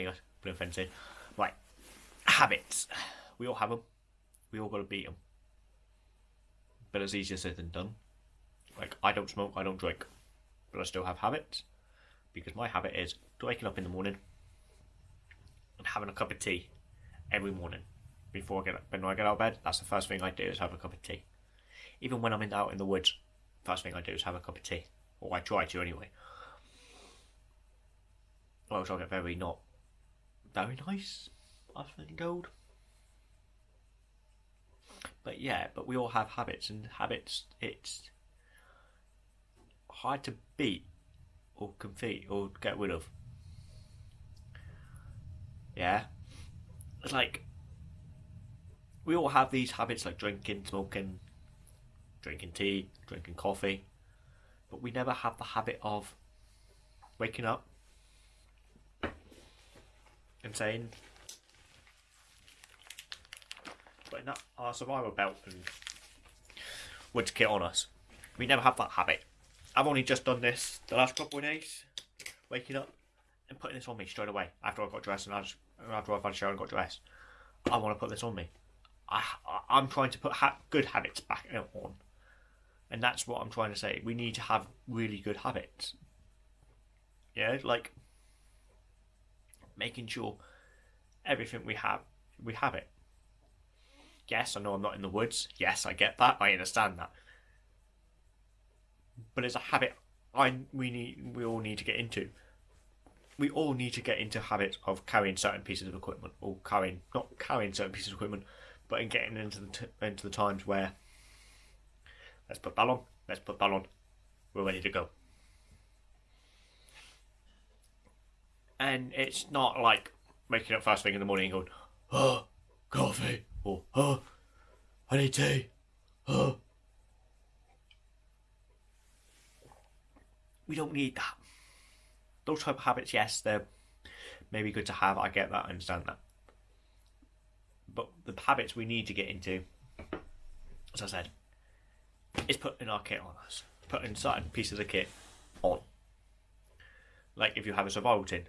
There you go. A fence in. Right. Habits. We all have them. We all got to beat them. But it's easier said than done. Like, I don't smoke, I don't drink. But I still have habits. Because my habit is waking up in the morning and having a cup of tea every morning. Before I get when I get out of bed, that's the first thing I do is have a cup of tea. Even when I'm in, out in the woods, first thing I do is have a cup of tea. Or I try to anyway. Or else I'll get very not very nice, I think told. But yeah, but we all have habits, and habits, it's hard to beat or compete or get rid of. Yeah? It's like, we all have these habits like drinking, smoking, drinking tea, drinking coffee, but we never have the habit of waking up saying, putting that our survival belt and woods kit on us. We never have that habit. I've only just done this the last couple of days, waking up and putting this on me straight away after I got dressed and after I've had a shower and got dressed. I want to put this on me. I, I am trying to put ha- good habits back on, and that's what I'm trying to say. We need to have really good habits. Yeah, like making sure everything we have, we have it. Yes, I know I'm not in the woods. Yes, I get that. I understand that. But it's a habit I we need we all need to get into. We all need to get into habits of carrying certain pieces of equipment, or carrying not carrying certain pieces of equipment, but in getting into the t- into the times where let's put that on, let's put that on, we're ready to go. And it's not like waking up first thing in the morning and going, oh, coffee, or oh, I need tea, oh. We don't need that. Those type of habits, yes, they're maybe good to have. I get that, I understand that. But the habits we need to get into, as I said, is putting our kit on us, putting certain pieces of kit on. Like if you have a survival tin,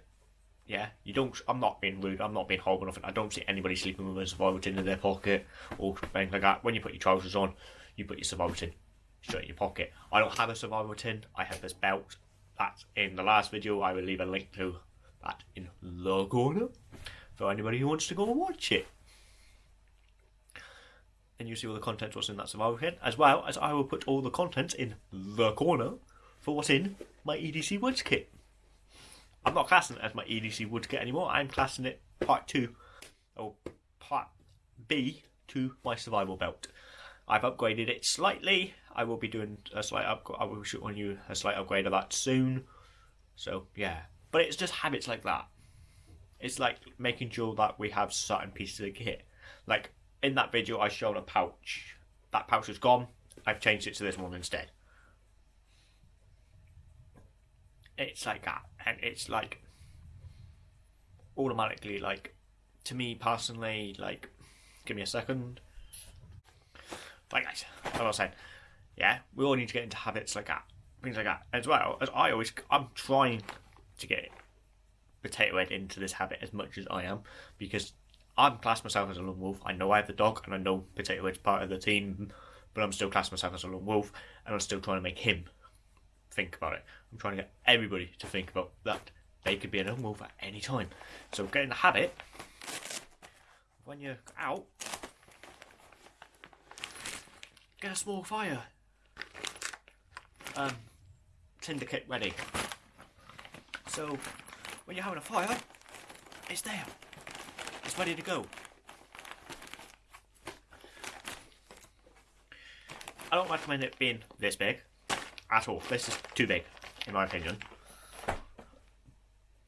yeah, you don't. I'm not being rude. I'm not being horrible enough. I don't see anybody sleeping with a survival tin in their pocket or anything like that. When you put your trousers on, you put your survival tin straight in your pocket. I don't have a survival tin. I have this belt. That's in the last video. I will leave a link to that in the corner for anybody who wants to go and watch it. And you see all the contents what's in that survival kit, as well as I will put all the contents in the corner for what's in my EDC Woods kit. I'm not classing it as my EDC Woods kit anymore. I'm classing it part two, or part B to my survival belt. I've upgraded it slightly. I will be doing a slight upgrade. I will shoot on you a slight upgrade of that soon. So yeah, but it's just habits like that. It's like making sure that we have certain pieces of kit. Like in that video, I showed a pouch. That pouch is gone. I've changed it to this one instead. It's like that, and it's like automatically like to me personally like give me a second. Like guys as I was saying yeah we all need to get into habits like that things like that as well. As I always I'm trying to get potato head into this habit as much as I am because I'm classed myself as a lone wolf. I know I have the dog and I know potato head's part of the team but I'm still classing myself as a lone wolf and I'm still trying to make him think about it I'm trying to get everybody to think about that they could be a lone wolf at any time. So get in the habit when you're out, get a small fire. Um, tinder kit ready. So when you're having a fire, it's there. It's ready to go. I don't recommend it being this big at all. This is too big, in my opinion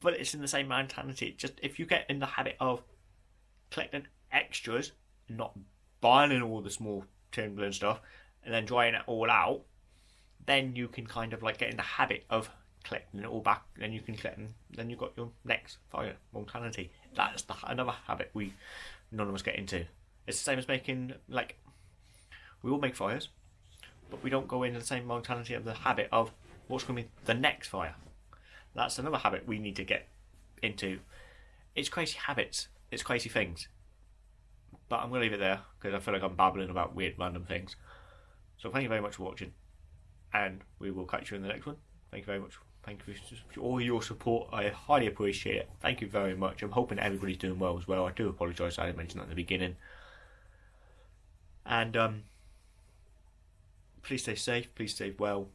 but it's in the same mentality. Just if you get in the habit of collecting extras, not buying all the small timber and stuff, and then drying it all out, then you can kind of like get in the habit of collecting it all back. Then you can collect, and then you've got your next fire mentality. That's the, another habit we none of us get into. It's the same as making like we all make fires, but we don't go into the same mentality of the habit of what's going to be the next fire. That's another habit we need to get into it's crazy habits, it's crazy things. But I'm going to leave it there because I feel like I'm babbling about weird random things. So thank you very much for watching, and we will catch you in the next one. Thank you very much. Thank you for all your support. I highly appreciate it. Thank you very much. I'm hoping everybody's doing well as well. I do apologise I didn't mention that in the beginning. And um, please stay safe. Please stay well.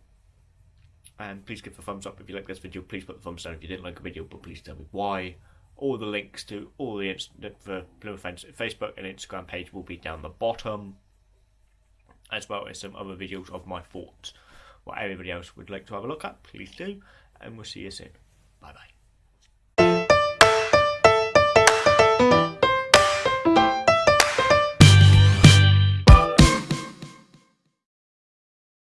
And please give a thumbs up if you like this video. Please put the thumbs down if you didn't like the video, but please tell me why. All the links to all the for Plymouth Fence Facebook and Instagram page will be down the bottom, as well as some other videos of my thoughts. What everybody else would like to have a look at, please do. And we'll see you soon. Bye bye.